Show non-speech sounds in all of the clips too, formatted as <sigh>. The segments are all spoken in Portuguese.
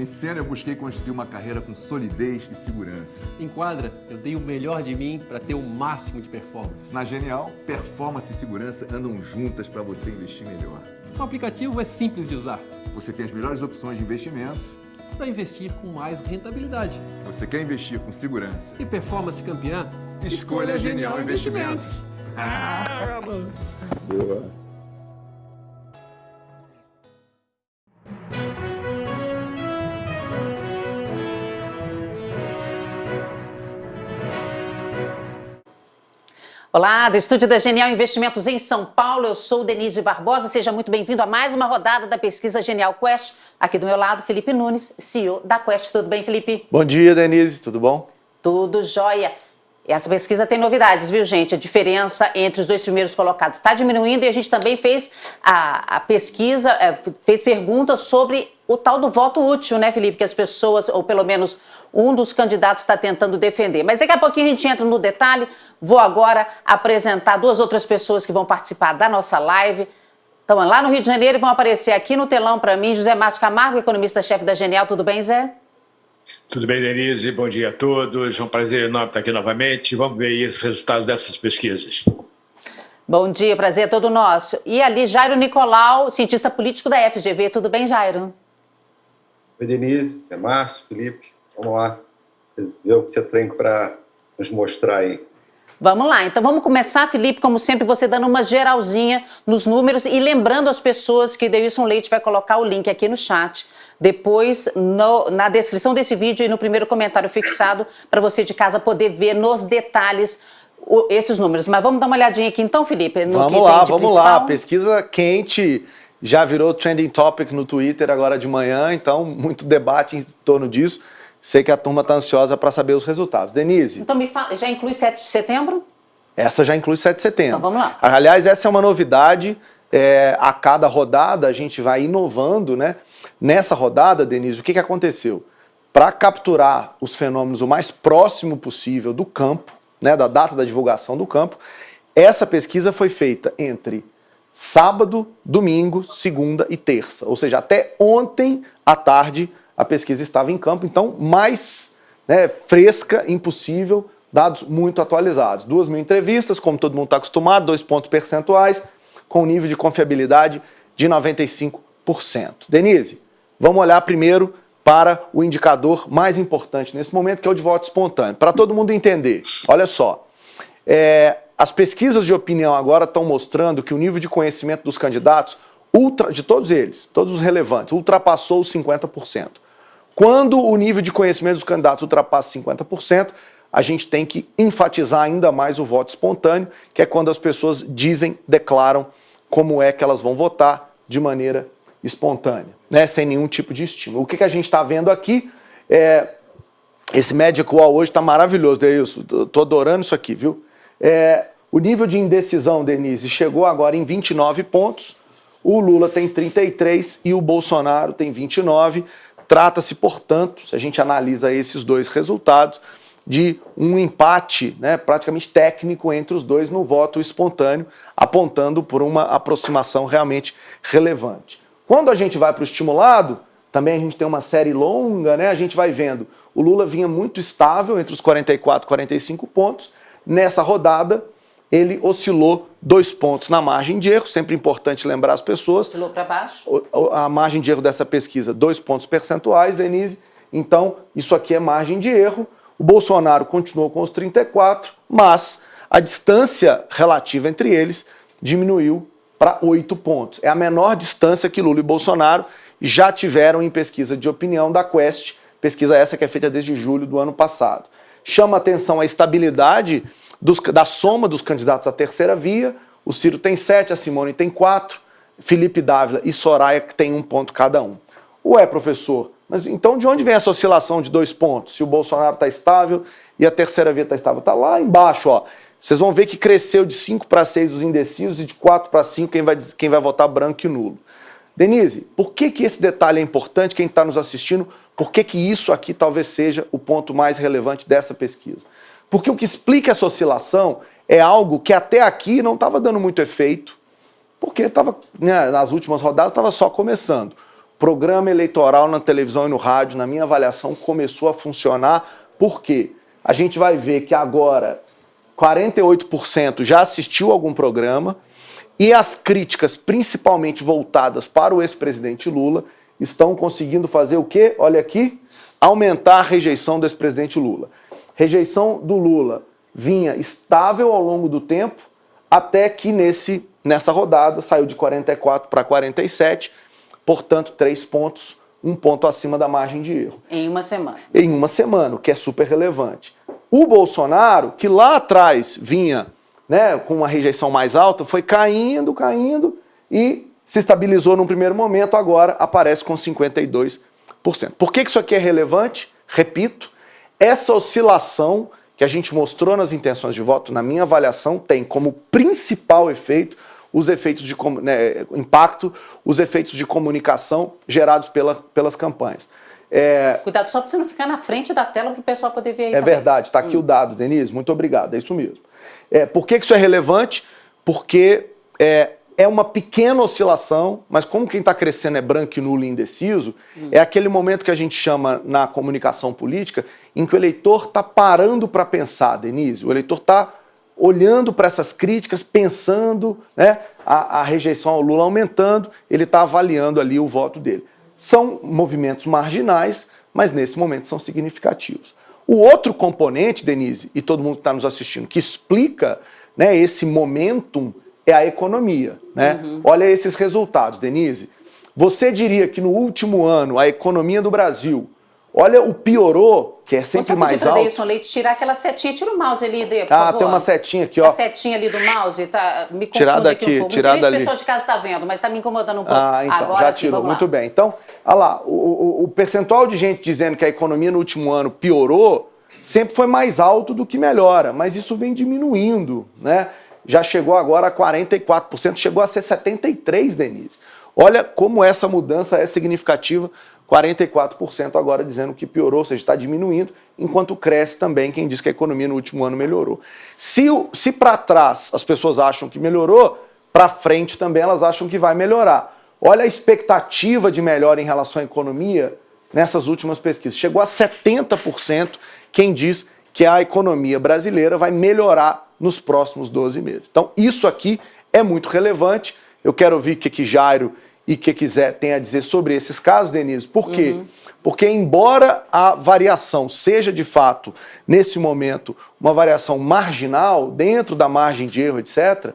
Em cena, eu busquei construir uma carreira com solidez e segurança. Em quadra, eu dei o melhor de mim para ter o máximo de performance. Na Genial, performance e segurança andam juntas para você investir melhor. O aplicativo é simples de usar. Você tem as melhores opções de investimento para investir com mais rentabilidade. Se você quer investir com segurança e performance campeã, escolha, escolha Genial, Genial Investimentos. Investimentos. <laughs> Ah, Boa. Olá, do estúdio da Genial Investimentos em São Paulo, eu sou Denise Barbosa, seja muito bem-vindo a mais uma rodada da pesquisa Genial Quest. Aqui do meu lado, Felipe Nunes, CEO da Quest. Tudo bem, Felipe? Bom dia, Denise, tudo bom? Tudo jóia. Essa pesquisa tem novidades, viu, gente? A diferença entre os dois primeiros colocados está diminuindo e a gente também fez a, a pesquisa, é, fez perguntas sobre o tal do voto útil, né, Felipe? Que as pessoas, ou pelo menos um dos candidatos está tentando defender. Mas daqui a pouquinho a gente entra no detalhe. Vou agora apresentar duas outras pessoas que vão participar da nossa live. Estão lá no Rio de Janeiro e vão aparecer aqui no telão para mim, José Márcio Camargo, economista-chefe da Genial. Tudo bem, Zé? Tudo bem, Denise? Bom dia a todos. É um prazer enorme estar aqui novamente. Vamos ver aí os resultados dessas pesquisas. Bom dia, prazer é todo nosso. E ali, Jairo Nicolau, cientista político da FGV. Tudo bem, Jairo? Oi, Denise, é Márcio, Felipe. Vamos lá, ver o que você tem para nos mostrar aí. Vamos lá, então vamos começar, Felipe, como sempre, você dando uma geralzinha nos números e lembrando as pessoas que Deilson Leite vai colocar o link aqui no chat, depois no, na descrição desse vídeo e no primeiro comentário fixado, para você de casa poder ver nos detalhes o, esses números. Mas vamos dar uma olhadinha aqui então, Felipe, no vamos lá, vamos principal. lá, pesquisa quente já virou trending topic no Twitter agora de manhã, então muito debate em torno disso. Sei que a turma está ansiosa para saber os resultados. Denise. Então me fala, já inclui 7 de setembro? Essa já inclui 7 de setembro. Então vamos lá. Aliás, essa é uma novidade. É, a cada rodada a gente vai inovando, né? Nessa rodada, Denise, o que, que aconteceu? Para capturar os fenômenos o mais próximo possível do campo, né, da data da divulgação do campo, essa pesquisa foi feita entre sábado, domingo, segunda e terça. Ou seja, até ontem à tarde a pesquisa estava em campo, então mais né, fresca, impossível, dados muito atualizados. Duas mil entrevistas, como todo mundo está acostumado, dois pontos percentuais, com nível de confiabilidade de 95%. Denise, vamos olhar primeiro para o indicador mais importante nesse momento, que é o de voto espontâneo. Para todo mundo entender, olha só, é, as pesquisas de opinião agora estão mostrando que o nível de conhecimento dos candidatos, ultra, de todos eles, todos os relevantes, ultrapassou os 50%. Quando o nível de conhecimento dos candidatos ultrapassa 50%, a gente tem que enfatizar ainda mais o voto espontâneo, que é quando as pessoas dizem, declaram como é que elas vão votar de maneira espontânea, né, sem nenhum tipo de estímulo. O que, que a gente está vendo aqui é... Esse Wall hoje está maravilhoso, Deilson, estou adorando isso aqui, viu? É, o nível de indecisão, Denise, chegou agora em 29 pontos, o Lula tem 33 e o Bolsonaro tem 29. Trata-se, portanto, se a gente analisa esses dois resultados, de um empate né, praticamente técnico entre os dois no voto espontâneo, apontando por uma aproximação realmente relevante. Quando a gente vai para o estimulado, também a gente tem uma série longa, né, a gente vai vendo, o Lula vinha muito estável entre os 44 e 45 pontos, nessa rodada ele oscilou dois pontos na margem de erro, sempre importante lembrar as pessoas. Oscilou para baixo? A margem de erro dessa pesquisa, dois pontos percentuais, Denise. Então, isso aqui é margem de erro. O Bolsonaro continuou com os 34, mas a distância relativa entre eles diminuiu para oito pontos. É a menor distância que Lula e Bolsonaro já tiveram em pesquisa de opinião da Quest, pesquisa essa que é feita desde julho do ano passado. Chama atenção a estabilidade dos, da soma dos candidatos à terceira via, o Ciro tem sete, a Simone tem quatro, Felipe Dávila e Soraya que tem um ponto cada um. Ué, professor, mas então de onde vem essa oscilação de dois pontos? Se o Bolsonaro está estável e a terceira via está estável? Está lá embaixo, ó. Vocês vão ver que cresceu de 5 para 6 os indecisos e de 4 para 5 quem vai, quem vai votar branco e nulo. Denise, por que, que esse detalhe é importante? Quem está nos assistindo, por que, que isso aqui talvez seja o ponto mais relevante dessa pesquisa? Porque o que explica essa oscilação é algo que até aqui não estava dando muito efeito, porque estava, né, nas últimas rodadas estava só começando. programa eleitoral na televisão e no rádio, na minha avaliação, começou a funcionar. Por quê? A gente vai ver que agora 48% já assistiu algum programa e as críticas, principalmente voltadas para o ex-presidente Lula, estão conseguindo fazer o quê? Olha aqui, aumentar a rejeição do ex-presidente Lula. Rejeição do Lula vinha estável ao longo do tempo, até que nesse, nessa rodada saiu de 44 para 47, portanto, três pontos, um ponto acima da margem de erro. Em uma semana. Em uma semana, o que é super relevante. O Bolsonaro, que lá atrás vinha né, com uma rejeição mais alta, foi caindo, caindo e se estabilizou num primeiro momento, agora aparece com 52%. Por que isso aqui é relevante? Repito, essa oscilação que a gente mostrou nas intenções de voto, na minha avaliação, tem como principal efeito os efeitos de né, impacto, os efeitos de comunicação gerados pela, pelas campanhas. É... Cuidado só para você não ficar na frente da tela para o pessoal poder ver aí. É também. verdade, está aqui hum. o dado, Denise, muito obrigado, é isso mesmo. É, por que isso é relevante? Porque é, é uma pequena oscilação, mas como quem está crescendo é branco nulo e indeciso, hum. é aquele momento que a gente chama na comunicação política em que o eleitor está parando para pensar, Denise. O eleitor está olhando para essas críticas, pensando, né, a, a rejeição ao Lula aumentando, ele está avaliando ali o voto dele. São movimentos marginais, mas nesse momento são significativos. O outro componente, Denise, e todo mundo que está nos assistindo, que explica né, esse momentum é a economia. Né? Uhum. Olha esses resultados, Denise. Você diria que no último ano a economia do Brasil, olha o piorou, que é sempre mais alto. Deilson Leite tirar aquela setinha, tira o mouse ali, Dê, por Ah, favor. tem uma setinha aqui, ó. A setinha ali do mouse, tá, me confunde tirada aqui, aqui um pouco. tirada Não sei ali. se o pessoal de casa está vendo, mas está me incomodando um pouco. Ah, então, Agora, já sim, tirou, vamos muito bem. Então, olha lá, o, o, o percentual de gente dizendo que a economia no último ano piorou sempre foi mais alto do que melhora, mas isso vem diminuindo, né? Já chegou agora a 44%, chegou a ser 73%, Denise. Olha como essa mudança é significativa, 44% agora dizendo que piorou, ou seja, está diminuindo, enquanto cresce também quem diz que a economia no último ano melhorou. Se, se para trás as pessoas acham que melhorou, para frente também elas acham que vai melhorar. Olha a expectativa de melhora em relação à economia nessas últimas pesquisas. Chegou a 70% quem diz que a economia brasileira vai melhorar nos próximos 12 meses. Então, isso aqui é muito relevante. Eu quero ouvir o que, que Jairo e o que quiser tem a dizer sobre esses casos, Denise. Por quê? Uhum. Porque, embora a variação seja de fato, nesse momento, uma variação marginal, dentro da margem de erro, etc.,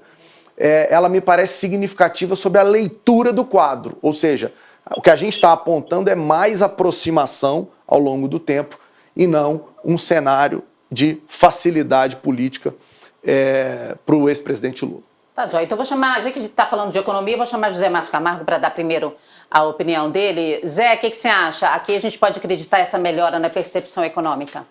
é, ela me parece significativa sobre a leitura do quadro. Ou seja, o que a gente está apontando é mais aproximação ao longo do tempo e não um cenário de facilidade política é, para o ex-presidente Lula. Tá, Joy. Então vou chamar, já que a gente está falando de economia, vou chamar José Márcio Camargo para dar primeiro a opinião dele. Zé, o que, que você acha? Aqui a gente pode acreditar essa melhora na percepção econômica?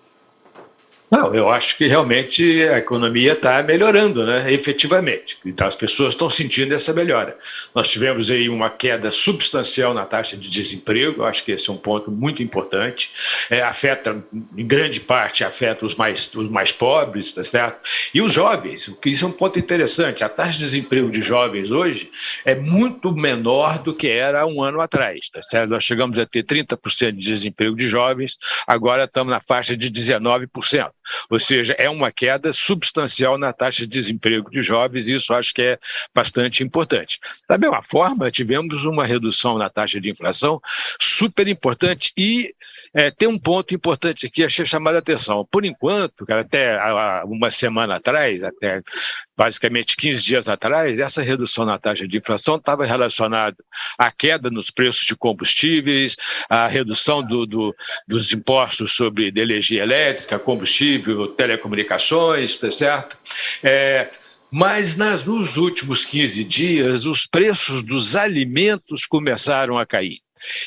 Não, eu acho que realmente a economia está melhorando, né, efetivamente. Então as pessoas estão sentindo essa melhora. Nós tivemos aí uma queda substancial na taxa de desemprego, eu acho que esse é um ponto muito importante. É, afeta, em grande parte, afeta os mais, os mais pobres, tá certo? E os jovens, o que isso é um ponto interessante. A taxa de desemprego de jovens hoje é muito menor do que era um ano atrás, tá certo? Nós chegamos a ter 30% de desemprego de jovens, agora estamos na faixa de 19%. Ou seja, é uma queda substancial na taxa de desemprego de jovens, e isso acho que é bastante importante. Da mesma forma, tivemos uma redução na taxa de inflação super importante e é, tem um ponto importante aqui, achei chamada a atenção. Por enquanto, até uma semana atrás, até basicamente 15 dias atrás, essa redução na taxa de inflação estava relacionada à queda nos preços de combustíveis, à redução do, do, dos impostos sobre energia elétrica, combustível, telecomunicações, tá certo? É, mas nas, nos últimos 15 dias, os preços dos alimentos começaram a cair.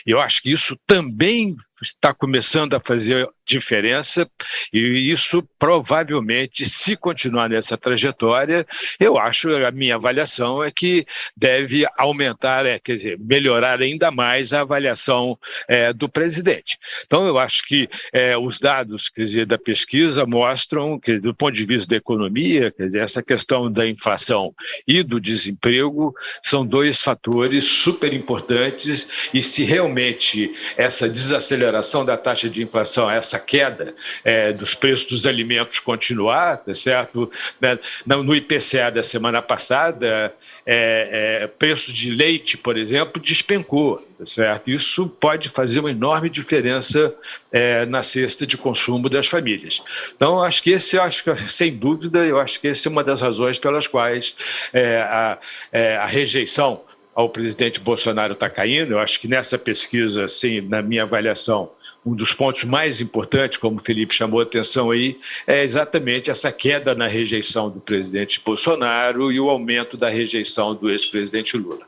Eu acho que isso também está começando a fazer diferença e isso provavelmente, se continuar nessa trajetória, eu acho, a minha avaliação é que deve aumentar, é, quer dizer, melhorar ainda mais a avaliação é, do presidente. Então, eu acho que é, os dados, quer dizer, da pesquisa mostram que, do ponto de vista da economia, quer dizer, essa questão da inflação e do desemprego são dois fatores super importantes e se realmente essa desaceleração da taxa de inflação, essa queda é, dos preços dos alimentos continuar, tá certo? Né, no IPCA da semana passada, é, é, preço de leite, por exemplo, despencou, tá certo? Isso pode fazer uma enorme diferença é, na cesta de consumo das famílias. Então, acho que esse, acho que, sem dúvida, eu acho que essa é uma das razões pelas quais é, a, é, a rejeição ao presidente Bolsonaro está caindo. Eu acho que nessa pesquisa, assim, na minha avaliação, um dos pontos mais importantes, como o Felipe chamou a atenção aí, é exatamente essa queda na rejeição do presidente Bolsonaro e o aumento da rejeição do ex-presidente Lula.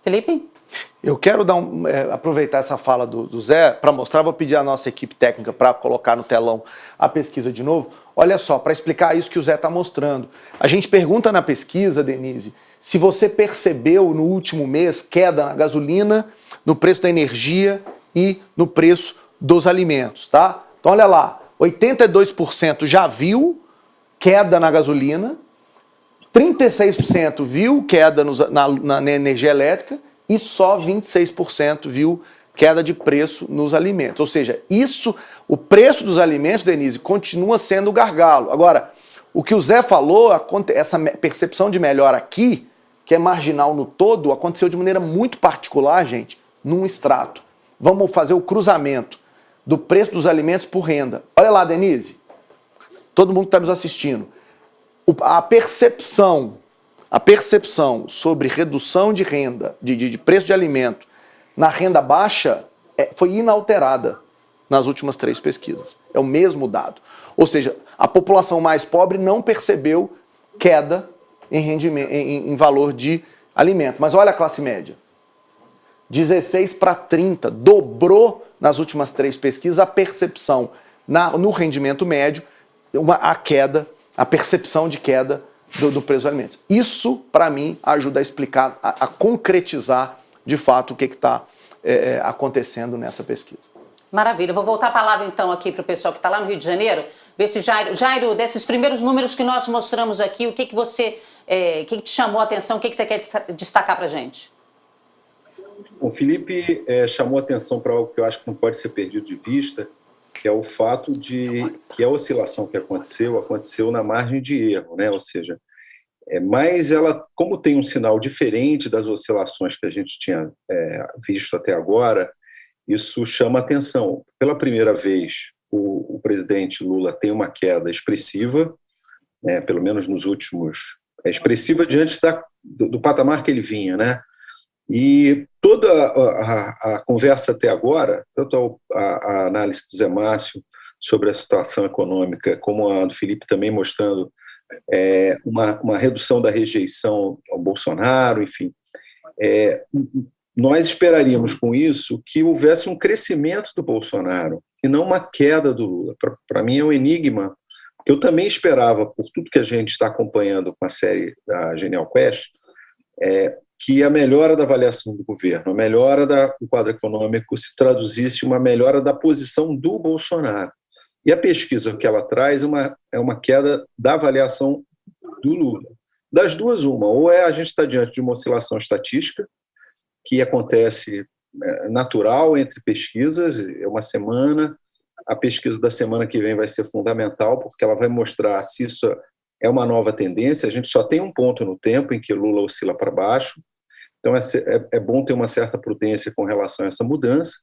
Felipe? Eu quero dar um, é, aproveitar essa fala do, do Zé para mostrar, vou pedir à nossa equipe técnica para colocar no telão a pesquisa de novo. Olha só, para explicar isso que o Zé está mostrando. A gente pergunta na pesquisa, Denise, se você percebeu no último mês queda na gasolina, no preço da energia e no preço dos alimentos, tá? Então olha lá, 82% já viu queda na gasolina, 36% viu queda nos, na, na, energia elétrica e só 26% viu queda de preço nos alimentos. Ou seja, isso, o preço dos alimentos, Denise, continua sendo o gargalo. Agora, o que o Zé falou, essa percepção de melhor aqui, que é marginal no todo, aconteceu de maneira muito particular, gente, num extrato. Vamos fazer o cruzamento do preço dos alimentos por renda. Olha lá, Denise, todo mundo que está nos assistindo, a percepção, a percepção sobre redução de renda, de, de, preço de alimento na renda baixa é, foi inalterada nas últimas três pesquisas. É o mesmo dado. Ou seja, a população mais pobre não percebeu queda em, rendimento, em, em valor de alimento. Mas olha a classe média. 16 para 30, dobrou nas últimas três pesquisas a percepção na, no rendimento médio, uma, a queda, a percepção de queda do, do preço dos alimentos. Isso, para mim, ajuda a explicar, a, a, concretizar de fato o que está é, é, acontecendo nessa pesquisa. Maravilha. Vou voltar a palavra então aqui para o pessoal que está lá no Rio de Janeiro. Ver se Jairo, Jairo, desses primeiros números que nós mostramos aqui, o que, que você, é, que, que te chamou a atenção, o que, que você quer destacar para a gente? O Felipe é, chamou atenção para algo que eu acho que não pode ser perdido de vista, que é o fato de que a oscilação que aconteceu, aconteceu na margem de erro, né? ou seja, é, mas ela, como tem um sinal diferente das oscilações que a gente tinha é, visto até agora, isso chama atenção. Pela primeira vez, o, o presidente Lula tem uma queda expressiva, né, pelo menos nos últimos... É expressiva diante da, do, do patamar que ele vinha, né? E toda a, a, a conversa até agora, tanto a, a, análise do Zé Márcio sobre a situação econômica, como a do Felipe também mostrando é, uma, uma, redução da rejeição ao Bolsonaro, enfim, é, nós esperaríamos com isso que houvesse um crescimento do Bolsonaro e não uma queda do Lula. Para mim é um enigma, eu também esperava, por tudo que a gente está acompanhando com a série da Genial Quest, é, que a melhora da avaliação do governo, a melhora do quadro econômico se traduzisse uma melhora da posição do Bolsonaro. E a pesquisa que ela traz é uma, é uma queda da avaliação do Lula. Das duas, uma, ou é a gente está diante de uma oscilação estatística, que acontece natural entre pesquisas, é uma semana, a pesquisa da semana que vem vai ser fundamental, porque ela vai mostrar se isso é uma nova tendência, a gente só tem um ponto no tempo em que Lula oscila para baixo, então, é, é, é bom ter uma certa prudência com relação a essa mudança.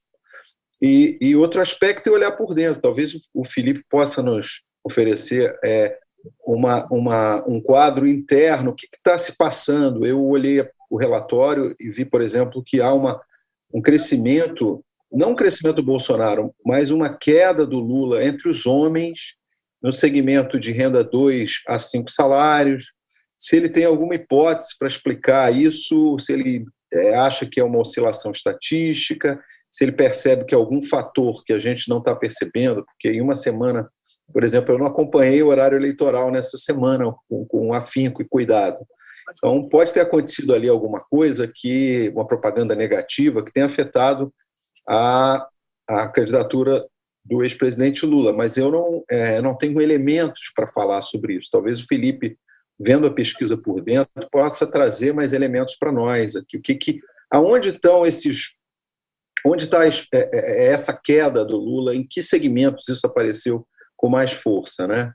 E, e outro aspecto é olhar por dentro. Talvez o Felipe possa nos oferecer é, uma, uma, um quadro interno. O que está se passando? Eu olhei o relatório e vi, por exemplo, que há uma, um crescimento, não um crescimento do Bolsonaro, mas uma queda do Lula entre os homens no segmento de renda 2 a 5 salários, se ele tem alguma hipótese para explicar isso, se ele é, acha que é uma oscilação estatística, se ele percebe que algum fator que a gente não está percebendo, porque em uma semana, por exemplo, eu não acompanhei o horário eleitoral nessa semana com, com afinco e cuidado. Então, pode ter acontecido ali alguma coisa que, uma propaganda negativa, que tenha afetado a, a candidatura do ex-presidente Lula, mas eu não, é, não tenho elementos para falar sobre isso. Talvez o Felipe, vendo a pesquisa por dentro, possa trazer mais elementos para nós aqui. O que, que, aonde estão esses, onde está é, é, é, essa queda do Lula? Em que segmentos isso apareceu com mais força, né?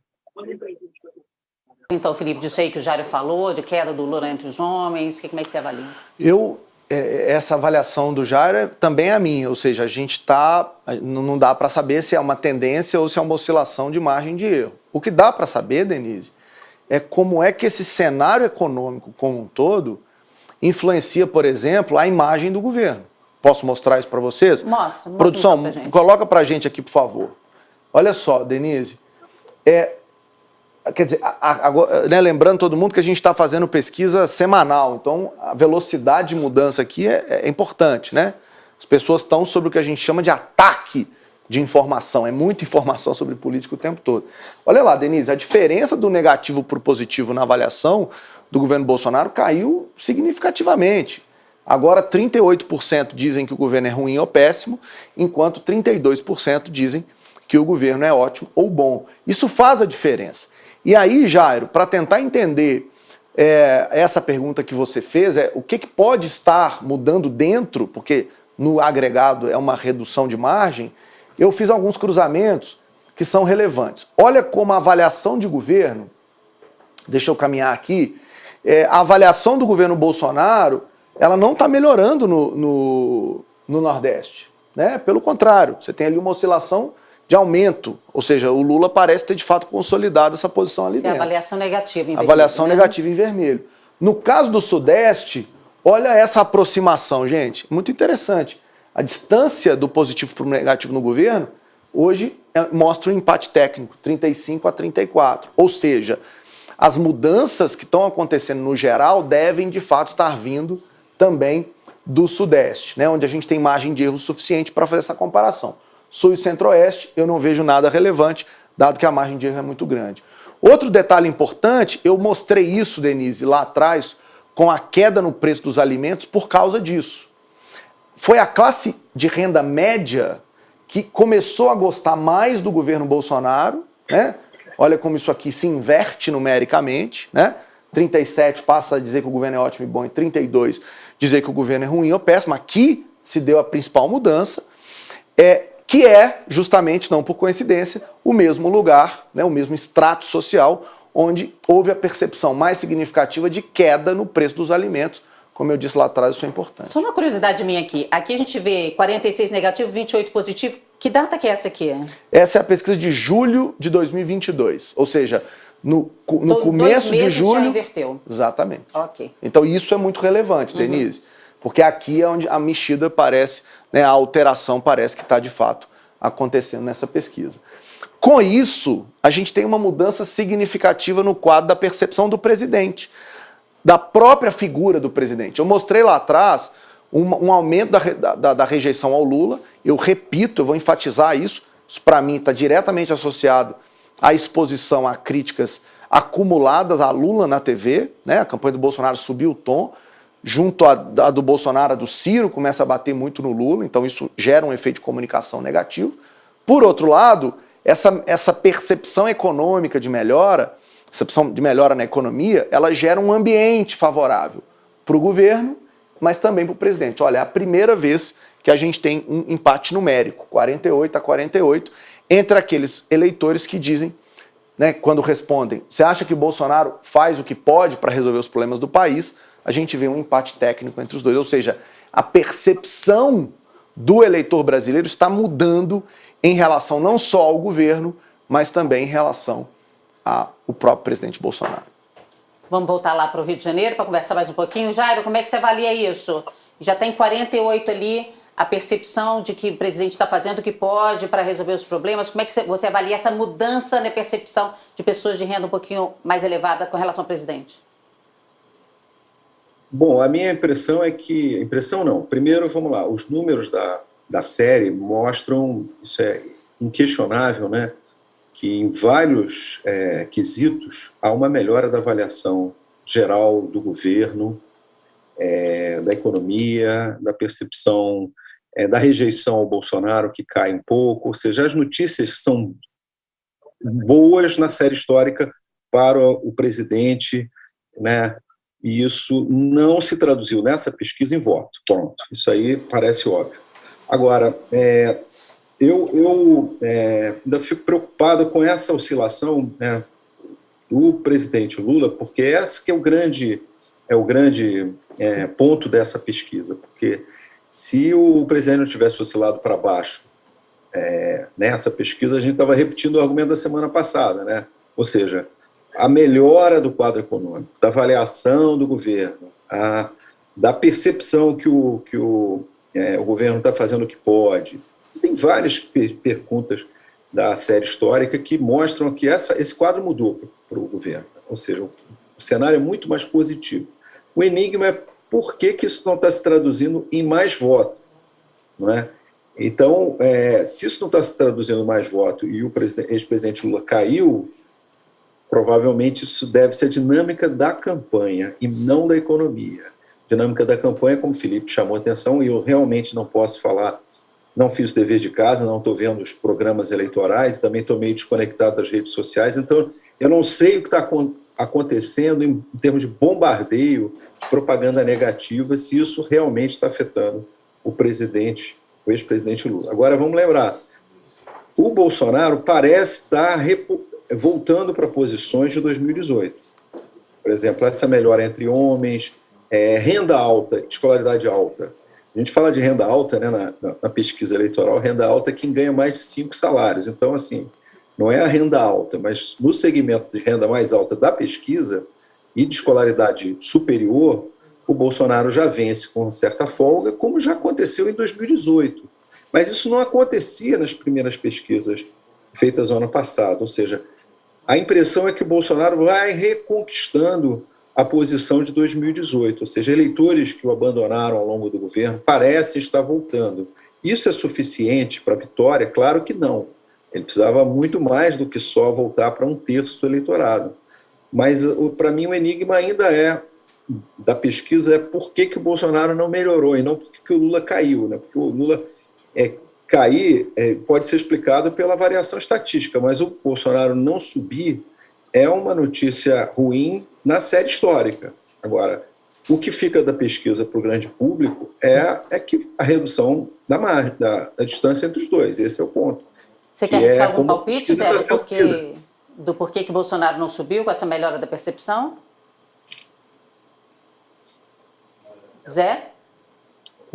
Então, Felipe, disso aí que o Jário falou, de queda do Lula entre os homens, que, como é que você avalia? Eu é, essa avaliação do Jair também é a minha, ou seja, a gente está, não dá para saber se é uma tendência ou se é uma oscilação de margem de erro. O que dá para saber, Denise, é como é que esse cenário econômico como um todo influencia, por exemplo, a imagem do governo. Posso mostrar isso para vocês? Mostra. mostra Produção, então pra coloca para a gente aqui, por favor. Olha só, Denise, é, Quer dizer, agora, né, lembrando todo mundo que a gente está fazendo pesquisa semanal, então a velocidade de mudança aqui é, é importante, né? As pessoas estão sobre o que a gente chama de ataque de informação, é muita informação sobre política o tempo todo. Olha lá, Denise, a diferença do negativo para o positivo na avaliação do governo Bolsonaro caiu significativamente. Agora 38% dizem que o governo é ruim ou péssimo, enquanto 32% dizem que o governo é ótimo ou bom. Isso faz a diferença. E aí, Jairo, para tentar entender é, essa pergunta que você fez, é o que, que pode estar mudando dentro, porque no agregado é uma redução de margem, eu fiz alguns cruzamentos que são relevantes. Olha como a avaliação de governo, deixa eu caminhar aqui, é, a avaliação do governo Bolsonaro, ela não está melhorando no, no, no Nordeste. Né? Pelo contrário, você tem ali uma oscilação de aumento, ou seja, o Lula parece ter de fato consolidado essa posição ali Sim, dentro. avaliação negativa em vermelho. Avaliação né? negativa em vermelho. No caso do Sudeste, olha essa aproximação, gente, muito interessante. A distância do positivo para o negativo no governo, hoje é, mostra um empate técnico, 35 a 34. Ou seja, as mudanças que estão acontecendo no geral devem de fato estar vindo também do Sudeste, né, onde a gente tem margem de erro suficiente para fazer essa comparação. Sul e Centro-Oeste, eu não vejo nada relevante, dado que a margem de erro é muito grande. Outro detalhe importante, eu mostrei isso, Denise, lá atrás, com a queda no preço dos alimentos por causa disso. Foi a classe de renda média que começou a gostar mais do governo Bolsonaro, né? Olha como isso aqui se inverte numericamente, né? 37 passa a dizer que o governo é ótimo e bom, e 32 dizer que o governo é ruim ou péssimo. Aqui se deu a principal mudança. É, que é, justamente, não por coincidência, o mesmo lugar, né, o mesmo extrato social, onde houve a percepção mais significativa de queda no preço dos alimentos. Como eu disse lá atrás, isso é importante. Só uma curiosidade minha aqui. Aqui a gente vê 46 negativo, 28 positivo. Que data que é essa aqui? Essa é a pesquisa de julho de 2022. Ou seja, no, no Do, começo de julho... já inverteu. Exatamente. Ok. Então isso é muito relevante, Uhum. Denise. Porque aqui é onde a mexida parece, né, a alteração parece que está de fato acontecendo nessa pesquisa. Com isso, a gente tem uma mudança significativa no quadro da percepção do presidente, da própria figura do presidente. Eu mostrei lá atrás um, um aumento da, da, da rejeição ao Lula, eu repito, eu vou enfatizar isso, isso para mim está diretamente associado à exposição a críticas acumuladas a Lula na TV, né? a campanha do Bolsonaro subiu o tom, junto à, do Bolsonaro, a do Ciro, começa a bater muito no Lula, então isso gera um efeito de comunicação negativo. Por outro lado, essa, essa percepção econômica de melhora, percepção de melhora na economia, ela gera um ambiente favorável para o governo, mas também para o presidente. Olha, é a primeira vez que a gente tem um empate numérico, 48 a 48, entre aqueles eleitores que dizem, né, quando respondem, você acha que Bolsonaro faz o que pode para resolver os problemas do país, a gente vê um empate técnico entre os dois. Ou seja, a percepção do eleitor brasileiro está mudando em relação não só ao governo, mas também em relação ao próprio presidente Bolsonaro. Vamos voltar lá para o Rio de Janeiro para conversar mais um pouquinho. Jairo, como é que você avalia isso? Já tem 48 ali a percepção de que o presidente está fazendo o que pode para resolver os problemas. Como é que você avalia essa mudança na percepção de pessoas de renda um pouquinho mais elevada com relação ao presidente? Bom, a minha impressão é que... Impressão não. Primeiro, vamos lá, os números da, da série mostram, isso é inquestionável, né, que em vários é, quesitos há uma melhora da avaliação geral do governo, é, da economia, da percepção é, da rejeição ao Bolsonaro, que cai um pouco, ou seja, as notícias são boas na série histórica para o presidente, né? E isso não se traduziu nessa pesquisa em voto. Pronto, isso aí parece óbvio. Agora, é, eu, eu é, ainda fico preocupado com essa oscilação né, do presidente Lula, porque esse que é o grande, é o grande é, ponto dessa pesquisa, porque se o presidente não tivesse oscilado para baixo é, nessa pesquisa, a gente estava repetindo o argumento da semana passada, né? ou seja, a melhora do quadro econômico, da avaliação do governo, a, da percepção que o, que o, é, o governo está fazendo o que pode. Tem várias per perguntas da série histórica que mostram que essa, esse quadro mudou para o governo, ou seja, o, o cenário é muito mais positivo. O enigma é por que, que isso não está se traduzindo em mais voto, não é? Então, é, se isso não está se traduzindo em mais voto e o ex-presidente Lula caiu provavelmente isso deve ser a dinâmica da campanha e não da economia. Dinâmica da campanha, como o Felipe chamou a atenção, e eu realmente não posso falar, não fiz o dever de casa, não estou vendo os programas eleitorais, também estou meio desconectado das redes sociais, então eu não sei o que está acontecendo em, termos de bombardeio, de propaganda negativa, se isso realmente está afetando o presidente, o ex-presidente Lula. Agora, vamos lembrar, o Bolsonaro parece estar voltando para posições de 2018. Por exemplo, essa melhora entre homens, é, renda alta, escolaridade alta. A gente fala de renda alta né, na, na, pesquisa eleitoral, renda alta é quem ganha mais de cinco salários. Então, assim, não é a renda alta, mas no segmento de renda mais alta da pesquisa e de escolaridade superior, o Bolsonaro já vence com certa folga, como já aconteceu em 2018. Mas isso não acontecia nas primeiras pesquisas feitas no ano passado, ou seja, a impressão é que o Bolsonaro vai reconquistando a posição de 2018, ou seja, eleitores que o abandonaram ao longo do governo parecem estar voltando. Isso é suficiente para a vitória? Claro que não. Ele precisava muito mais do que só voltar para um terço do eleitorado. Mas, para mim, o enigma ainda é, da pesquisa, é por que, que o Bolsonaro não melhorou e não por que, que o Lula caiu. Né? Porque o Lula é, cair é, pode ser explicado pela variação estatística, mas o Bolsonaro não subir é uma notícia ruim na série histórica. Agora, o que fica da pesquisa para o grande público é, é que a redução da, margem, da, da distância entre os dois, esse é o ponto. Você quer arriscar é algum palpite, Zé, do porquê, do porquê que Bolsonaro não subiu com essa melhora da percepção? Zé?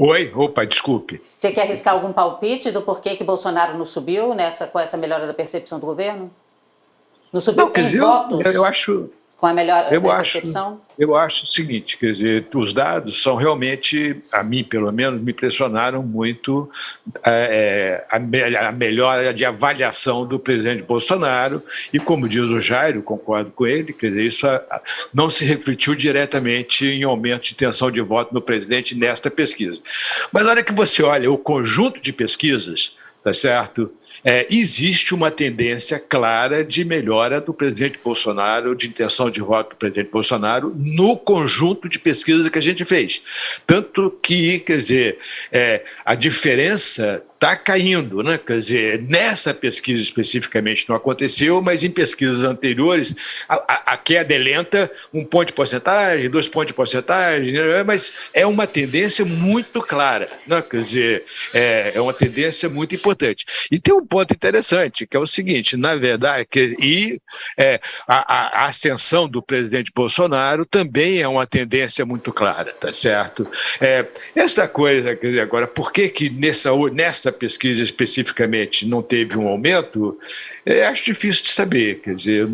Oi, opa, desculpe. Você quer arriscar algum palpite do porquê que Bolsonaro não subiu nessa, com essa melhora da percepção do governo? Não subiu não, em dizer, votos? Eu, eu acho, com a melhor eu acho, percepção? Eu acho o seguinte, quer dizer, os dados são realmente, a mim pelo menos, me impressionaram muito é, a, a melhora de avaliação do presidente Bolsonaro e, como diz o Jairo, concordo com ele, quer dizer, isso não se refletiu diretamente em aumento de intenção de voto no presidente nesta pesquisa. Mas na hora que você olha o conjunto de pesquisas, tá certo? É, existe uma tendência clara de melhora do presidente Bolsonaro, de intenção de voto do presidente Bolsonaro, no conjunto de pesquisas que a gente fez. Tanto que, quer dizer, é, a diferença está caindo, né? Quer dizer, nessa pesquisa especificamente não aconteceu, mas em pesquisas anteriores a, a, a, queda é lenta, um ponto de porcentagem, dois pontos de porcentagem, né? mas é uma tendência muito clara, né? Quer dizer, é, é uma tendência muito importante. E tem um ponto interessante, que é o seguinte, na verdade, que, e é, a, a ascensão do presidente Bolsonaro também é uma tendência muito clara, tá certo? É, essa coisa, quer dizer, agora, por que que nessa, nessa essa pesquisa especificamente não teve um aumento, é, acho difícil de saber. Quer dizer,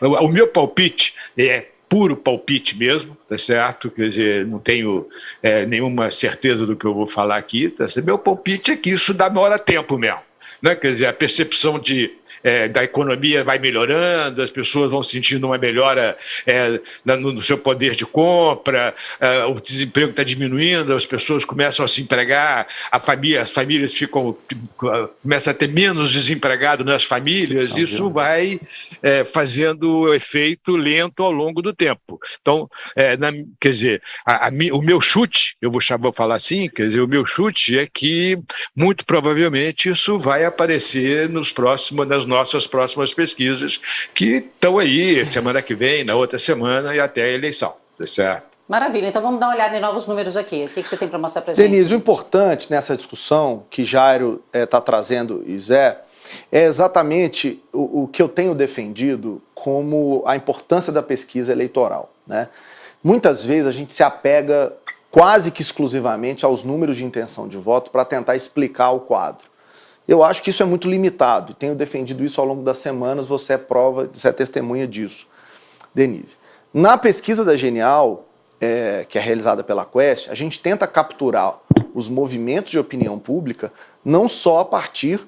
o meu palpite é puro palpite mesmo, tá certo? Quer dizer, não tenho é, nenhuma certeza do que eu vou falar aqui, tá? Meu palpite é que isso demora tempo mesmo, né? Quer dizer, a percepção de é, da economia vai melhorando, as pessoas vão sentindo uma melhora é, no, seu poder de compra, é, o desemprego está diminuindo, as pessoas começam a se empregar, a família, as famílias ficam começam a ter menos desempregado nas famílias, isso vai é, fazendo efeito lento ao longo do tempo. Então, é, na, quer dizer, a, a, o meu chute, eu vou, vou falar assim, quer dizer, o meu chute é que muito provavelmente isso vai aparecer nos próximos, nas nossas próximas pesquisas, que estão aí semana que vem, na outra semana e até a eleição. Tá certo? Maravilha, então vamos dar uma olhada em novos números aqui. O que, que você tem para mostrar para gente? Denise, o importante nessa discussão que Jairo está eh, é, trazendo e Zé, é exatamente o, o, que eu tenho defendido como a importância da pesquisa eleitoral. Né? Muitas vezes a gente se apega quase que exclusivamente aos números de intenção de voto para tentar explicar o quadro. Eu acho que isso é muito limitado, tenho defendido isso ao longo das semanas, você é prova, você é testemunha disso, Denise. Na pesquisa da Genial, é, que é realizada pela Quest, a gente tenta capturar os movimentos de opinião pública não só a partir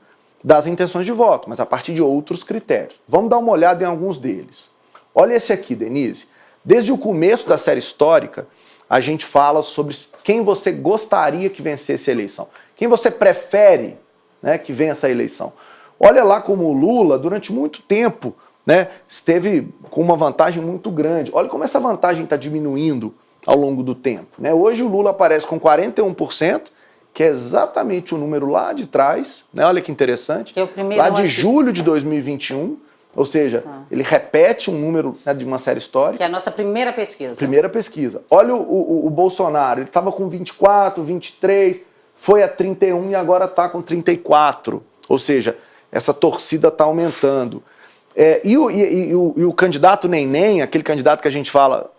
das intenções de voto, mas a partir de outros critérios. Vamos dar uma olhada em alguns deles. Olha esse aqui, Denise. Desde o começo da série histórica, a gente fala sobre quem você gostaria que vencesse a eleição. Quem você prefere né, que vença a eleição. Olha lá como o Lula, durante muito tempo, né, esteve com uma vantagem muito grande. Olha como essa vantagem está diminuindo ao longo do tempo. Né? Hoje o Lula aparece com 41%, que é exatamente o número lá de trás, né? olha que interessante, que é lá de julho de 2021, ou seja, ah. ele repete um número né, de uma série histórica. Que é a nossa primeira pesquisa. Primeira pesquisa. Olha o, o, o Bolsonaro, ele estava com 24, 23, foi a 31 e agora está com 34. Ou seja, essa torcida está aumentando. É, e, o, e, e, o, e o candidato Neném, aquele candidato que a gente fala,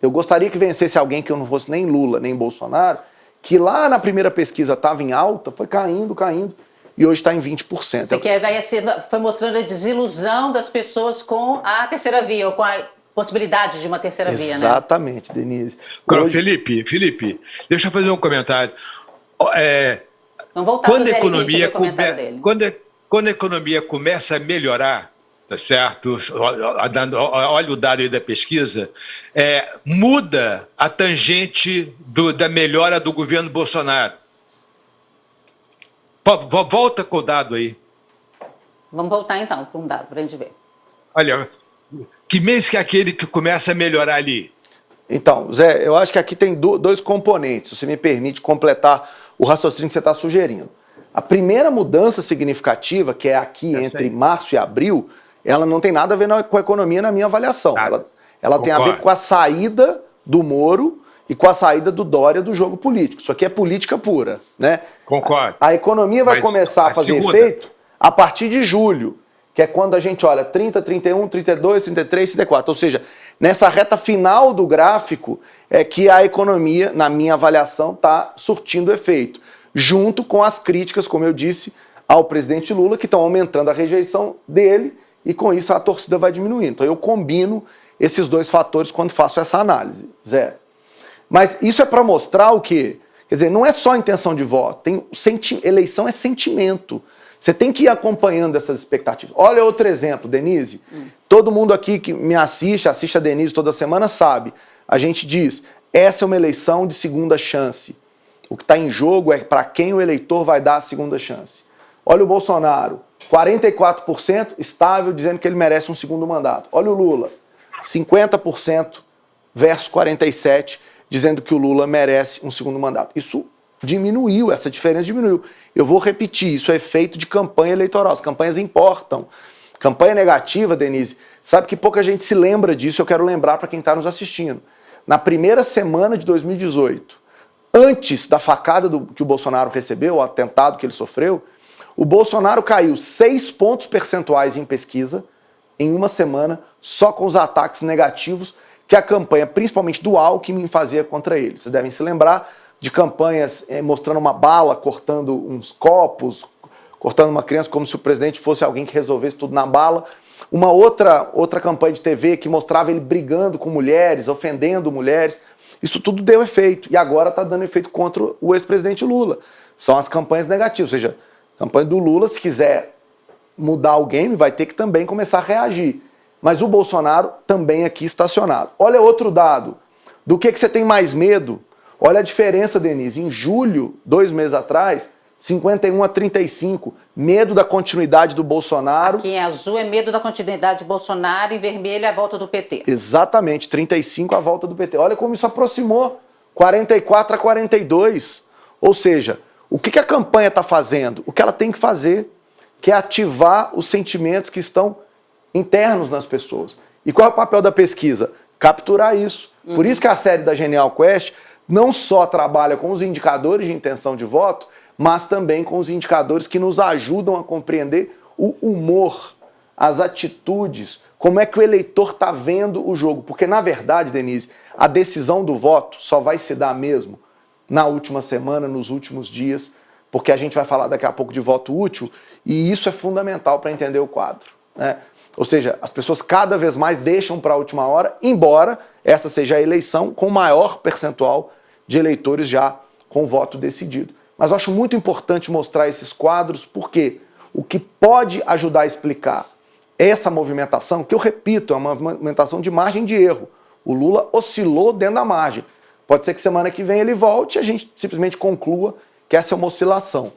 eu gostaria que vencesse alguém que eu não fosse nem Lula, nem Bolsonaro, que lá na primeira pesquisa estava em alta, foi caindo, caindo e hoje está em 20%. Você quer vai ser, foi mostrando a desilusão das pessoas com a terceira via, ou com a possibilidade de uma terceira Exatamente, via, né? Exatamente, Denise. Hoje... Felipe, Felipe, deixa eu fazer um comentário. É, Vamos voltar quando a economia come... quando, quando a economia começa a melhorar, tá certo? Olha o dado aí da pesquisa, é, muda a tangente do, da melhora do governo Bolsonaro. Volta com o dado aí. Vamos voltar então para um dado para a gente ver. Olha, que mês que é aquele que começa a melhorar ali? Então, Zé, eu acho que aqui tem dois componentes, se você me permite completar o raciocínio que você está sugerindo. A primeira mudança significativa, que é aqui é entre março e abril, ela não tem nada a ver com a economia na minha avaliação. Nada. Ela, ela tem a ver com a saída do Moro e com a saída do Dória do jogo político. Isso aqui é política pura, né? Concordo. A, a economia vai Mas começar a fazer efeito a partir de julho, que é quando a gente olha 30, 31, 32, 33, 34. Ou seja, nessa reta final do gráfico é que a economia, na minha avaliação, está surtindo efeito. Junto com as críticas, como eu disse, ao presidente Lula, que estão aumentando a rejeição dele e com isso a torcida vai diminuindo. Então eu combino esses dois fatores quando faço essa análise. Zé. Mas isso é para mostrar o quê? Quer dizer, não é só intenção de voto, tem eleição é sentimento. Você tem que ir acompanhando essas expectativas. Olha outro exemplo, Denise. Hum. Todo mundo aqui que me assiste, assiste a Denise toda semana, sabe. A gente diz, essa é uma eleição de segunda chance. O que está em jogo é para quem o eleitor vai dar a segunda chance. Olha o Bolsonaro, 44% estável, dizendo que ele merece um segundo mandato. Olha o Lula, 50% versus 47%, dizendo que o Lula merece um segundo mandato. Isso diminuiu, essa diferença diminuiu. Eu vou repetir, isso é efeito de campanha eleitoral, as campanhas importam. Campanha negativa, Denise, sabe que pouca gente se lembra disso, eu quero lembrar para quem está nos assistindo. Na primeira semana de 2018, antes da facada do, que o Bolsonaro recebeu, o atentado que ele sofreu, o Bolsonaro caiu seis pontos percentuais em pesquisa em uma semana, só com os ataques negativos que a campanha, principalmente do Alckmin, fazia contra ele. Vocês devem se lembrar de campanhas eh, mostrando uma bala cortando uns copos, cortando uma criança como se o presidente fosse alguém que resolvesse tudo na bala. Uma outra, outra campanha de TV que mostrava ele brigando com mulheres, ofendendo mulheres. Isso tudo deu efeito. E agora está dando efeito contra o ex-presidente Lula. São as campanhas negativas. Ou seja, a campanha do Lula, se quiser mudar game, vai ter que também começar a reagir. Mas o Bolsonaro também aqui estacionado. Olha outro dado. Do que, que você tem mais medo? Olha a diferença, Denise. Em julho, dois meses atrás, 51 a 35. Medo da continuidade do Bolsonaro. Aqui em azul é medo da continuidade de Bolsonaro, em vermelho é a volta do PT. Exatamente, 35 a volta do PT. Olha como isso aproximou. 44 a 42. Ou seja, o que, que a campanha está fazendo? O que ela tem que fazer, que é ativar os sentimentos que estão internos nas pessoas. E qual é o papel da pesquisa? Capturar isso. Uhum. Por isso que a série da Genial Quest não só trabalha com os indicadores de intenção de voto, mas também com os indicadores que nos ajudam a compreender o humor, as atitudes, como é que o eleitor está vendo o jogo. Porque, na verdade, Denise, a decisão do voto só vai se dar mesmo na última semana, nos últimos dias, porque a gente vai falar daqui a pouco de voto útil, e isso é fundamental para entender o quadro. Né? Ou seja, as pessoas cada vez mais deixam para a última hora, embora essa seja a eleição com maior percentual de eleitores já com voto decidido. Mas eu acho muito importante mostrar esses quadros, porque o que pode ajudar a explicar essa movimentação, que eu repito, é uma movimentação de margem de erro. O Lula oscilou dentro da margem. Pode ser que semana que vem ele volte e a gente simplesmente conclua que essa é uma oscilação.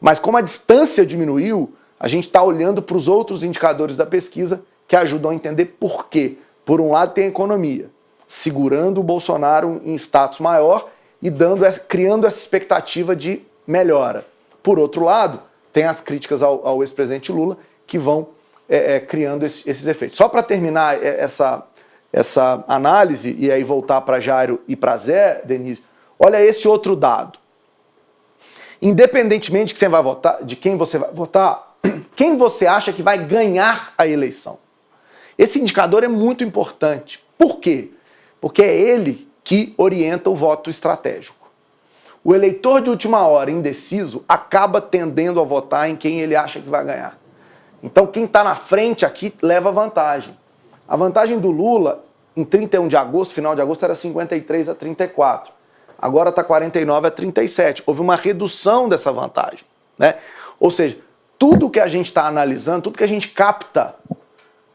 Mas como a distância diminuiu, a gente está olhando para os outros indicadores da pesquisa que ajudam a entender por quê. Por um lado tem a economia, segurando o Bolsonaro em status maior e dando criando essa expectativa de melhora. Por outro lado, tem as críticas ao, ao ex-presidente Lula que vão é, é, criando esse, esses efeitos. Só para terminar é, essa, essa análise e aí voltar para Jairo e para Zé, Denise, olha esse outro dado. Independentemente de, que você vai votar, de quem você vai votar, <clears throat> quem você acha que vai ganhar a eleição? Esse indicador é muito importante. Por quê? Porque é ele que orienta o voto estratégico. O eleitor de última hora indeciso acaba tendendo a votar em quem ele acha que vai ganhar. Então quem está na frente aqui leva vantagem. A vantagem do Lula em 31 de agosto, final de agosto, era 53 a 34. Agora está 49 a 37. Houve uma redução dessa vantagem. Né? Ou seja, tudo que a gente está analisando, tudo que a gente capta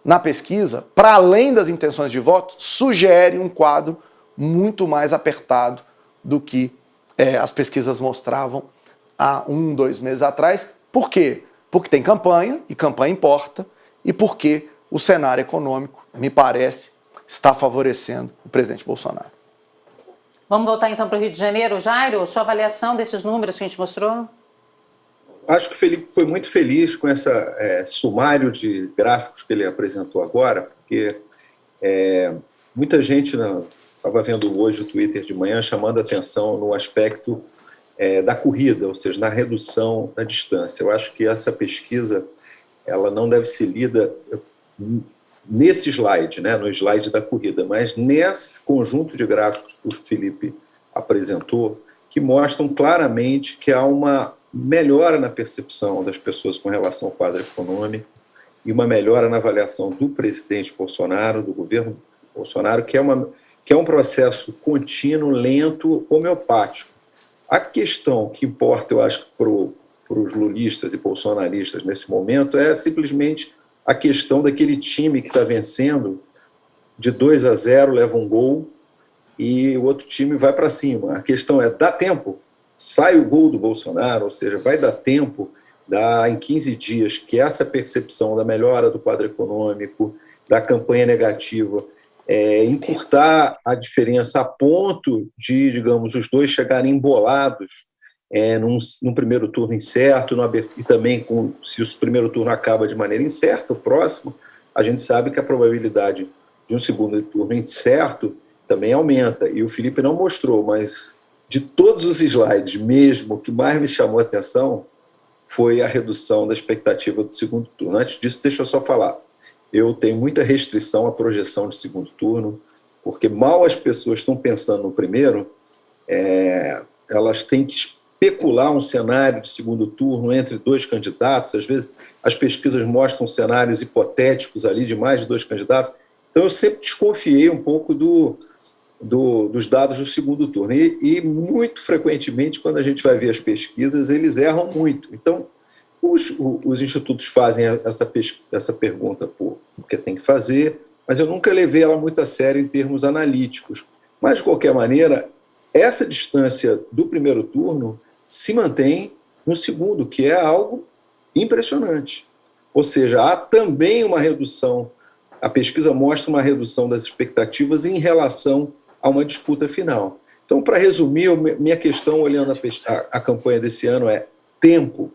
na pesquisa, para além das intenções de voto, sugere um quadro muito mais apertado do que é, as pesquisas mostravam há um, dois meses atrás. Por quê? Porque tem campanha, e campanha importa, e porque o cenário econômico, me parece, está favorecendo o presidente Bolsonaro. Vamos voltar então para o Rio de Janeiro. Jairo, sua avaliação desses números que a gente mostrou? Acho que o Felipe foi muito feliz com esse é, sumário de gráficos que ele apresentou agora, porque é, muita gente estava vendo hoje o Twitter de manhã chamando atenção no aspecto é, da corrida, ou seja, na redução da distância. Eu acho que essa pesquisa ela não deve ser lida nesse slide, né, no slide da corrida, mas nesse conjunto de gráficos que o Felipe apresentou, que mostram claramente que há uma melhora na percepção das pessoas com relação ao quadro econômico e uma melhora na avaliação do presidente Bolsonaro, do governo Bolsonaro, que é, uma, que é um processo contínuo, lento, homeopático. A questão que importa, eu acho, para os lulistas e bolsonaristas nesse momento é simplesmente a questão daquele time que está vencendo de 2 a 0, leva um gol e o outro time vai para cima. A questão é, dá tempo? Sai o gol do Bolsonaro, ou seja, vai dar tempo, dá em 15 dias, que essa percepção da melhora do quadro econômico, da campanha negativa, é, encurtar a diferença a ponto de, digamos, os dois chegarem embolados é, num, num, primeiro turno incerto, no, e também com, se o primeiro turno acaba de maneira incerta, o próximo, a gente sabe que a probabilidade de um segundo turno incerto também aumenta. E o Felipe não mostrou, mas de todos os slides mesmo, o que mais me chamou a atenção foi a redução da expectativa do segundo turno. Antes disso, deixa eu só falar. Eu tenho muita restrição à projeção de segundo turno, porque mal as pessoas estão pensando no primeiro, é, elas têm que especular um cenário de segundo turno entre dois candidatos. Às vezes, as pesquisas mostram cenários hipotéticos ali de mais de dois candidatos. Então, eu sempre desconfiei um pouco do, do, dos dados do segundo turno. E, e, muito frequentemente, quando a gente vai ver as pesquisas, eles erram muito. Então, Os, os institutos fazem essa, essa pergunta por, porque tem que fazer, mas eu nunca levei ela muito a sério em termos analíticos. Mas, de qualquer maneira, essa distância do primeiro turno se mantém no segundo, que é algo impressionante. Ou seja, há também uma redução, a pesquisa mostra uma redução das expectativas em relação a uma disputa final. Então, para resumir, minha questão olhando a, a, campanha desse ano é tempo,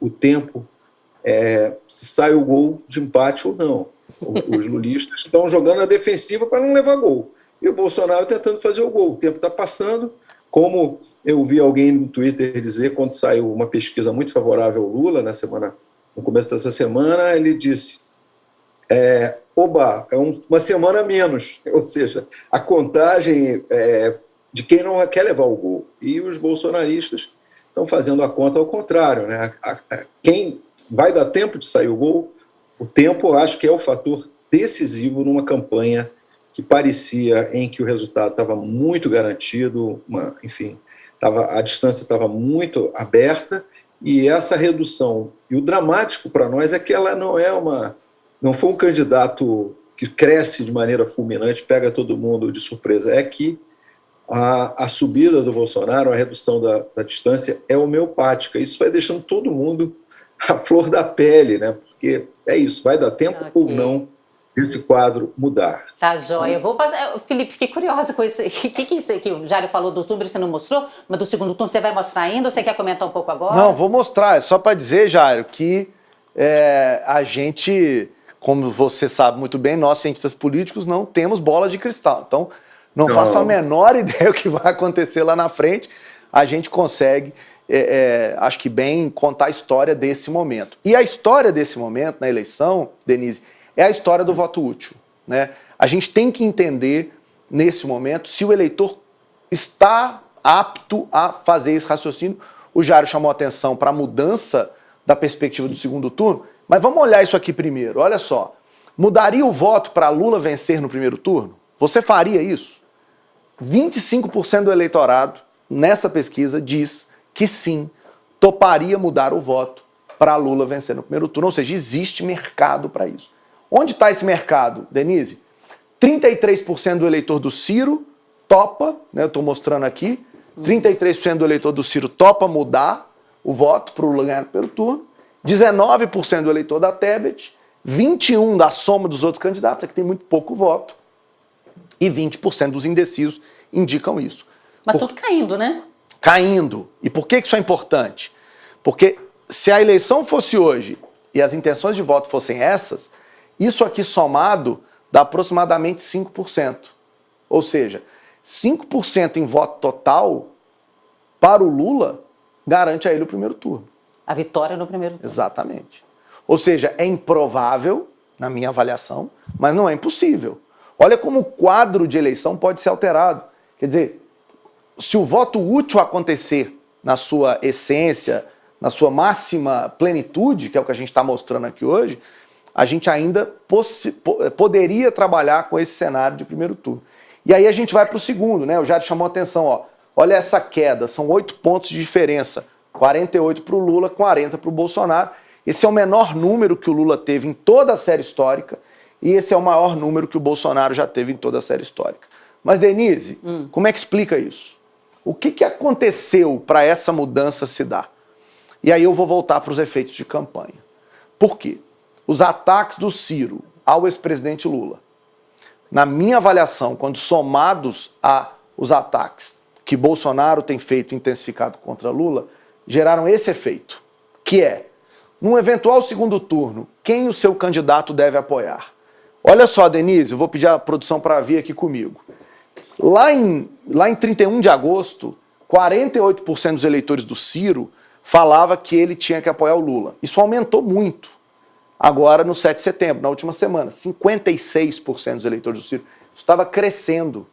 o tempo, é, se sai o gol de empate ou não. Os lulistas estão jogando a defensiva para não levar gol. E o Bolsonaro tentando fazer o gol. O tempo está passando, como eu vi alguém no Twitter dizer, quando saiu uma pesquisa muito favorável ao Lula, na semana, no começo dessa semana, ele disse, é, oba, é um, uma semana menos, <laughs> ou seja, a contagem é, de quem não quer levar o gol. E os bolsonaristas estão fazendo a conta ao contrário. Né? A, a, quem vai dar tempo de sair o gol, o tempo acho que é o fator decisivo numa campanha que parecia em que o resultado estava muito garantido, uma, enfim, tava, a distância estava muito aberta, e essa redução, e o dramático para nós é que ela não é uma, não foi um candidato que cresce de maneira fulminante, pega todo mundo de surpresa, é que a, a subida do Bolsonaro, a redução da, da distância é homeopática, isso vai deixando todo mundo a flor da pele, né? porque é isso, vai dar tempo okay. ou não esse quadro mudar. Tá, joia. Eu vou passar. Felipe, fiquei curiosa com isso. O <laughs> que, que é isso que o Jário falou do número, você não mostrou? Mas do segundo turno você vai mostrar ainda ou você quer comentar um pouco agora? Não, vou mostrar. É só para dizer, Jário, que é, a gente, como você sabe muito bem, nós, cientistas políticos, não temos bola de cristal. Então, não, não. faço a menor <laughs> ideia o que vai acontecer lá na frente. A gente consegue, é, é, acho que bem, contar a história desse momento. E a história desse momento na eleição, Denise, é a história do voto útil. Né? A gente tem que entender, nesse momento, se o eleitor está apto a fazer esse raciocínio. O Jário chamou atenção para a mudança da perspectiva do segundo turno, mas vamos olhar isso aqui primeiro. Olha só, mudaria o voto para Lula vencer no primeiro turno? Você faria isso? 25% do eleitorado, nessa pesquisa, diz que sim, toparia mudar o voto para Lula vencer no primeiro turno. Ou seja, existe mercado para isso. Onde está esse mercado, Denise? 33% do eleitor do Ciro topa, né, eu estou mostrando aqui, 33% do eleitor do Ciro topa mudar o voto para o lugar pelo turno, 19% do eleitor da Tebet, 21% da soma dos outros candidatos, aqui tem muito pouco voto, e 20% dos indecisos indicam isso. Mas por... tudo caindo, né? Caindo. E por que isso é importante? Porque se a eleição fosse hoje e as intenções de voto fossem essas, isso aqui somado dá aproximadamente 5%. Ou seja, 5% em voto total para o Lula garante a ele o primeiro turno. A vitória no primeiro turno. Exatamente. Ou seja, é improvável, na minha avaliação, mas não é impossível. Olha como o quadro de eleição pode ser alterado. Quer dizer, se o voto útil acontecer na sua essência, na sua máxima plenitude, que é o que a gente está mostrando aqui hoje, a gente ainda poderia trabalhar com esse cenário de primeiro turno. E aí a gente vai para o segundo, né? O Jair chamou a atenção, ó. Olha essa queda, são oito pontos de diferença. 48 para o Lula, 40 para o Bolsonaro. Esse é o menor número que o Lula teve em toda a série histórica e esse é o maior número que o Bolsonaro já teve em toda a série histórica. Mas, Denise, hum. como é que explica isso? O que, que aconteceu para essa mudança se dar? E aí eu vou voltar para os efeitos de campanha. Por quê? os ataques do Ciro ao ex-presidente Lula, na minha avaliação, quando somados a os ataques que Bolsonaro tem feito intensificado contra Lula, geraram esse efeito, que é, num eventual segundo turno, quem o seu candidato deve apoiar? Olha só, Denise, eu vou pedir a produção para vir aqui comigo. Lá em, lá em 31 de agosto, 48% dos eleitores do Ciro falava que ele tinha que apoiar o Lula. Isso aumentou muito Agora, no 7 de setembro, na última semana, 56% dos eleitores do Ciro. Isso estava crescendo.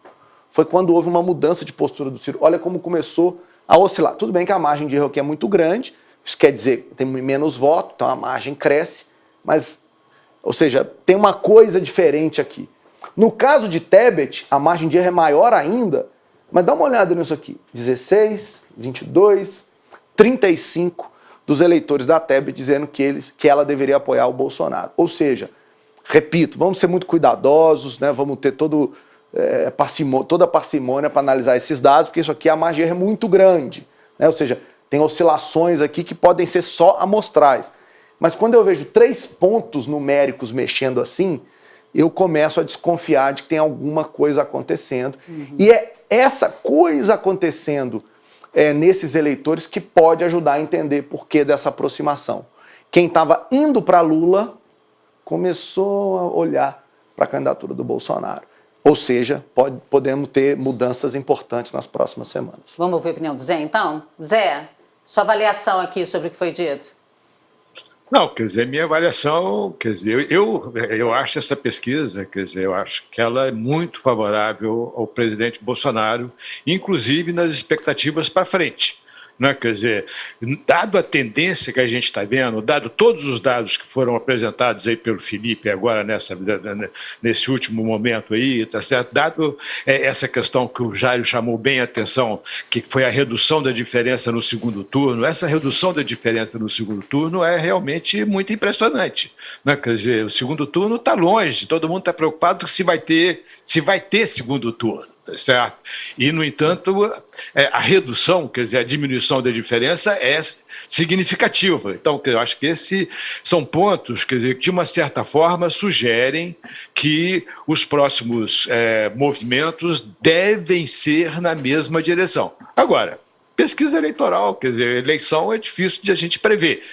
Foi quando houve uma mudança de postura do Ciro. Olha como começou a oscilar. Tudo bem que a margem de erro aqui é muito grande, isso quer dizer que tem menos voto, então a margem cresce, mas, ou seja, tem uma coisa diferente aqui. No caso de Tebet, a margem de erro é maior ainda, mas dá uma olhada nisso aqui. 16, 22, 35, dos eleitores da Tebet dizendo que, eles, que ela deveria apoiar o Bolsonaro. Ou seja, repito, vamos ser muito cuidadosos, né? vamos ter todo, é, parcimô toda a parcimônia para analisar esses dados, porque isso aqui a margem é muito grande. Né? Ou seja, tem oscilações aqui que podem ser só amostrais. Mas quando eu vejo três pontos numéricos mexendo assim, eu começo a desconfiar de que tem alguma coisa acontecendo. Uhum. E é essa coisa acontecendo é, nesses eleitores que pode ajudar a entender por que dessa aproximação. Quem estava indo para Lula começou a olhar para a candidatura do Bolsonaro. Ou seja, pode, podemos ter mudanças importantes nas próximas semanas. Vamos ouvir a opinião do Zé, então? Zé, sua avaliação aqui sobre o que foi dito. Não, quer dizer, minha avaliação, quer dizer, eu, eu acho essa pesquisa, quer dizer, eu acho que ela é muito favorável ao presidente Bolsonaro, inclusive nas expectativas para frente. Né? Quer dizer, dado a tendência que a gente está vendo, dado todos os dados que foram apresentados aí pelo Felipe agora nessa, nesse último momento aí, tá certo? Dado é, essa questão que o Jairo chamou bem a atenção, que foi a redução da diferença no segundo turno, essa redução da diferença no segundo turno é realmente muito impressionante. Né? Quer dizer, o segundo turno está longe, todo mundo está preocupado se vai ter, se vai ter segundo turno. Certo? E, no entanto, é, a redução, quer dizer, a diminuição da diferença é significativa. Então, eu acho que esses são pontos, quer dizer, que de uma certa forma sugerem que os próximos é, movimentos devem ser na mesma direção. Agora, pesquisa eleitoral, quer dizer, eleição é difícil de a gente prever,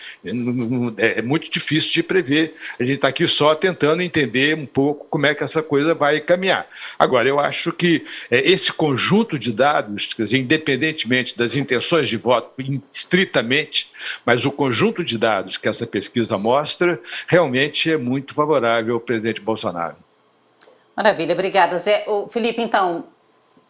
é muito difícil de prever. A gente está aqui só tentando entender um pouco como é que essa coisa vai caminhar. Agora, eu acho que é, esse conjunto de dados, quer dizer, independentemente das intenções de voto, estritamente, mas o conjunto de dados que essa pesquisa mostra, realmente é muito favorável ao presidente Bolsonaro. Maravilha, obrigada, Zé. O Felipe, então,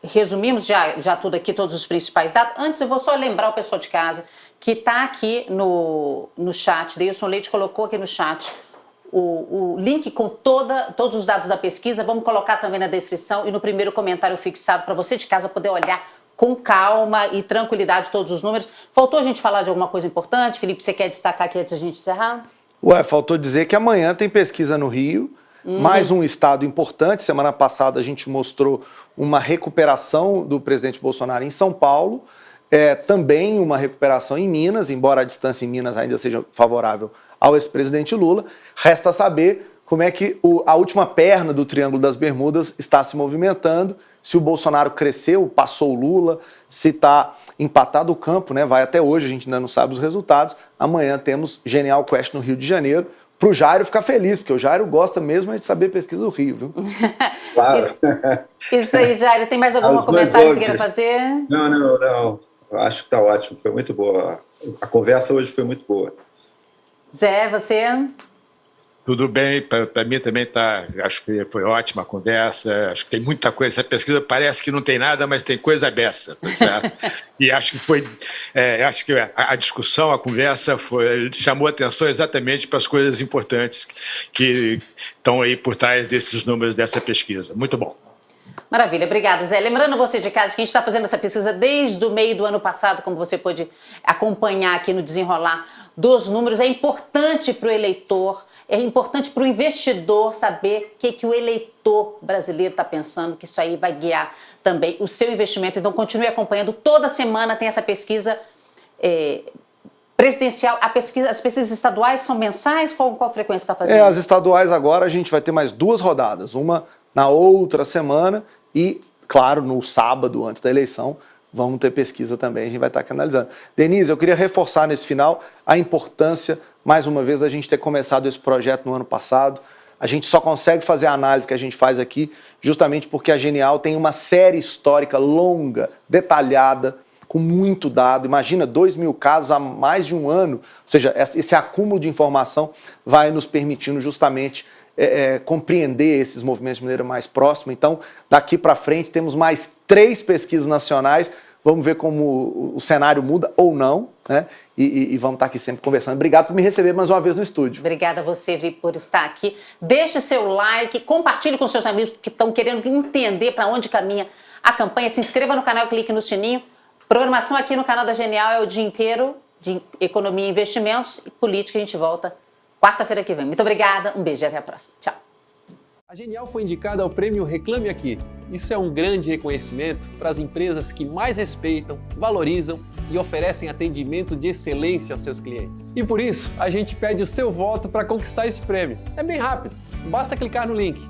resumimos já, já tudo aqui, todos os principais dados. Antes eu vou só lembrar o pessoal de casa que está aqui no, no chat, Deilson Leite colocou aqui no chat o, o link com toda, todos os dados da pesquisa, vamos colocar também na descrição e no primeiro comentário fixado para você de casa poder olhar com calma e tranquilidade todos os números. Faltou a gente falar de alguma coisa importante? Felipe, você quer destacar aqui antes da gente encerrar? Ué, faltou dizer que amanhã tem pesquisa no Rio, Uhum. Mais um estado importante, semana passada a gente mostrou uma recuperação do presidente Bolsonaro em São Paulo, é, também uma recuperação em Minas, embora a distância em Minas ainda seja favorável ao ex-presidente Lula. Resta saber como é que o, a última perna do Triângulo das Bermudas está se movimentando, se o Bolsonaro cresceu, passou o Lula, se está empatado o campo, né? vai até hoje, a gente ainda não sabe os resultados. Amanhã temos Genial Quest no Rio de Janeiro, para o Jairo ficar feliz, porque o Jairo gosta mesmo de saber pesquisa do Rio, viu? <laughs> Claro. Isso, isso aí, Jairo. Tem mais algum comentário que você queira fazer? Não, não, não. Acho que está ótimo, foi muito boa. A conversa hoje foi muito boa. Zé, você? Tudo bem, para mim também tá. Acho que foi ótima a conversa. Acho que tem muita coisa. Essa pesquisa parece que não tem nada, mas tem coisa dessa, tá certo? <laughs> e acho que foi. É, acho que a, a, discussão, a conversa foi, chamou atenção exatamente para as coisas importantes que estão aí por trás desses números dessa pesquisa. Muito bom. Maravilha, obrigada, Zé. Lembrando você de casa que a gente está fazendo essa pesquisa desde o meio do ano passado, como você pôde acompanhar aqui no desenrolar dos números. É importante para o eleitor é importante para o investidor saber o que, que o eleitor brasileiro está pensando, que isso aí vai guiar também o seu investimento. Então, continue acompanhando. Toda semana tem essa pesquisa é, presidencial. Pesquisa, as pesquisas estaduais são mensais? Qual, qual frequência está fazendo? É, as estaduais agora a gente vai ter mais duas rodadas. Uma na outra semana e, claro, no sábado antes da eleição, vamos ter pesquisa também, a gente vai estar aqui analisando. Denise, eu queria reforçar nesse final a importância mais uma vez, a gente ter começado esse projeto no ano passado. A gente só consegue fazer a análise que a gente faz aqui justamente porque a Genial tem uma série histórica longa, detalhada, com muito dado. Imagina, 2 mil casos há mais de um ano. Ou seja, esse acúmulo de informação vai nos permitindo justamente é, é, compreender esses movimentos de maneira mais próxima. Então, daqui para frente, temos mais três pesquisas nacionais Vamos ver como o cenário muda ou não, né? E, e, e, vamos estar aqui sempre conversando. Obrigado por me receber mais uma vez no estúdio. Obrigada a você, Vi, por estar aqui. Deixe seu like, compartilhe com seus amigos que estão querendo entender para onde caminha a campanha. Se inscreva no canal, clique no sininho. Programação aqui no canal da Genial é o dia inteiro. de economia e investimentos e política. A gente volta quarta-feira que vem. Muito obrigada, um beijo e até a próxima. Tchau. A Genial foi indicada ao prêmio Reclame Aqui. Isso é um grande reconhecimento para as empresas que mais respeitam, valorizam e oferecem atendimento de excelência aos seus clientes. E por isso, a gente pede o seu voto para conquistar esse prêmio. É bem rápido, basta clicar no link